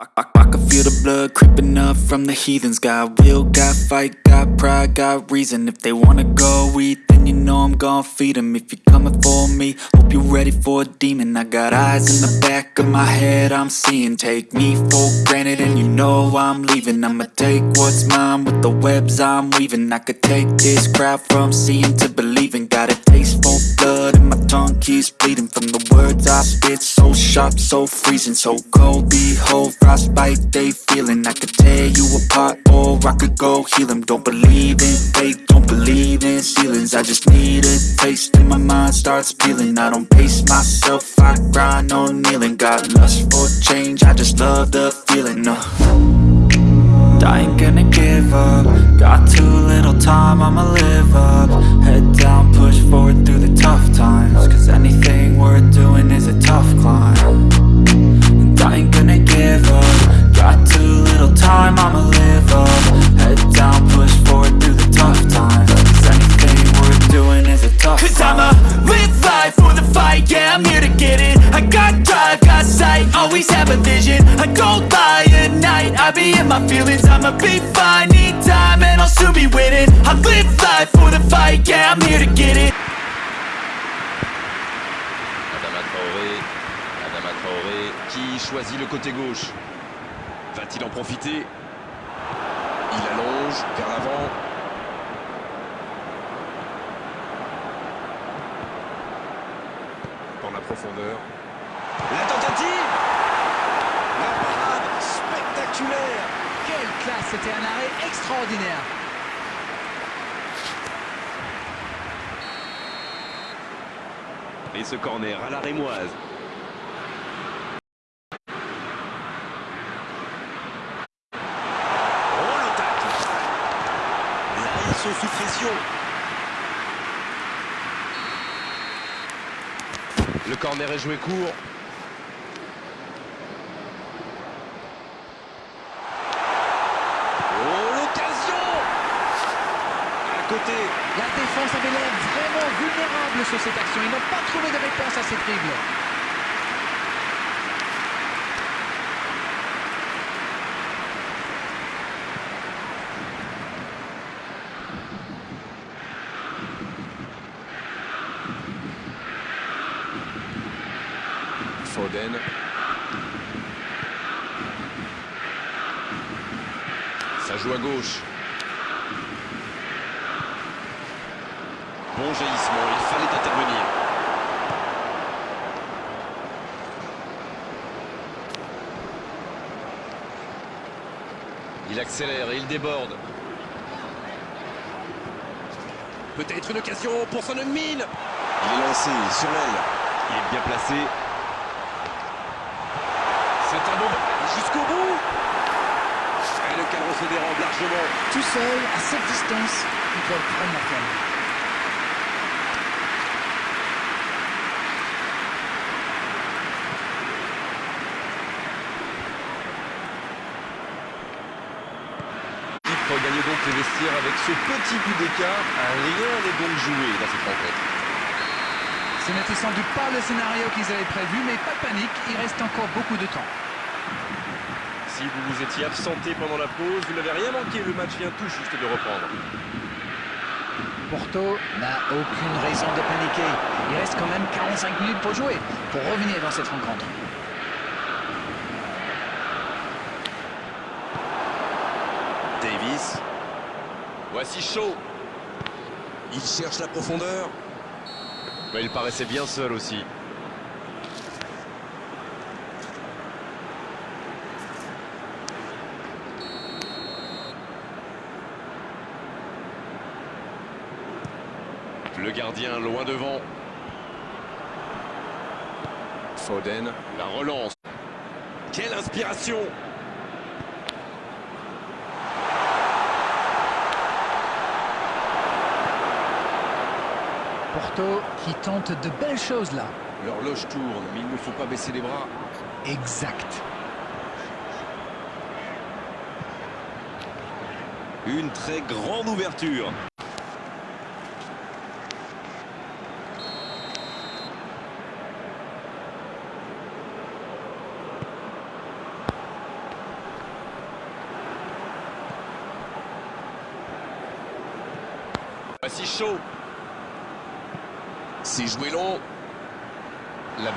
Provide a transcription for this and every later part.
I, I, I can feel the blood creeping up from the heathens. Got will, got fight, got pride, got reason. If they wanna go eat, then you know I'm gon' feed them If you're coming for me, hope you're ready for a demon. I got eyes in the back of my head, I'm seeing. Take me for granted and you know I'm leaving. I'ma take what's mine with the webs I'm weaving. I could take this crowd from seeing to believing. Got a taste for blood keeps bleeding From the words I spit, so sharp, so freezing So cold, behold, frostbite they feeling. I could tear you apart or I could go heal them Don't believe in fate, don't believe in ceilings. I just need a taste and my mind starts peeling. I don't pace myself, I grind on kneeling. Got lust for change, I just love the feeling uh. I ain't gonna give up. Got too little time, I'ma live up. Head down, push forward through the tough times Cause anything worth doing is a tough climb. And I ain't gonna give up. Got too little time, I'ma live up. Head down, push forward through the tough times. Cause anything worth doing is a tough Cause climb. I'ma live life for the fight, yeah, I'm here to get it. I got drive, got sight, always have a vision. I don't lie at night, I be in my feelings. I'ma be fine, need time, and I'll soon be winning. I live life for the fight, yeah, I'm here to get it Adama Traoré qui choisit le côté gauche. Va-t-il en profiter? Il allonge vers l'avant. Dans la profondeur. La tentative La parade spectaculaire Quelle classe, c'était un arrêt extraordinaire. Et ce corner à la rémoise. Oh le tacle Là, ils sont sous pression. Le corner est court. Oh l'occasion À côté La défense avait l'air vraiment vulnérable sur cette action. Ils n'ont pas trouvé de réponse à cette dribble. Foden. Ça joue à gauche. Bon jaillissement, il fallait intervenir. Il accélère et il déborde. Peut-être une occasion pour son mine. Il est lancé sur l'aile. Il est bien placé. C'est un bon jusqu'au bout. Et le cadre se dérobe largement. Tout seul, à cette distance, ils peuvent prendre la. L'équipe regagne donc les vestiaires avec ce petit but d'écart. Rien n'est donc joué dans cette rencontre. Ce n'était sans doute pas le scénario qu'ils avaient prévu, mais pas de panique, il reste encore beaucoup de temps. Si vous vous étiez absenté pendant la pause, vous n'avez rien manqué. Le match vient tout juste de reprendre. Porto n'a aucune raison de paniquer. Il reste quand même 45 minutes pour jouer, pour revenir dans cette rencontre. Davis. Voici chaud. Il cherche la profondeur. Mais il paraissait bien seul aussi. Le gardien loin devant. Foden, la relance. Quelle inspiration Porto qui tente de belles choses là. L'horloge tourne, mais il ne faut pas baisser les bras. Exact. Une très grande ouverture. Pas si chaud. C'est joué long. La...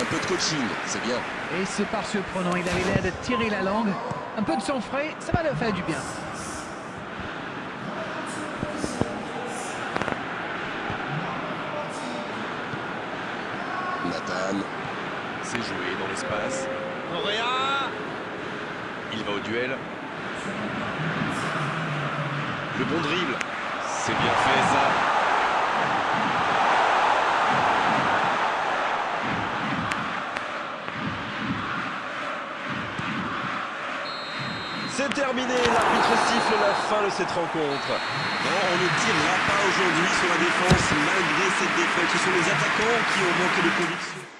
Un peu de coaching, c'est bien. Et c'est par surprenant, il avait l'air de tirer la langue. Un peu de sang frais, ça va leur faire du bien. Nathan. C'est joué dans l'espace. Correa Il va au duel. Le bon dribble. C'est bien fait ça. C'est terminé, l'arbitre siffle la fin de cette rencontre. Non, on ne tirera pas aujourd'hui sur la défense malgré cette défaite. Ce sont les attaquants qui ont manqué de conviction.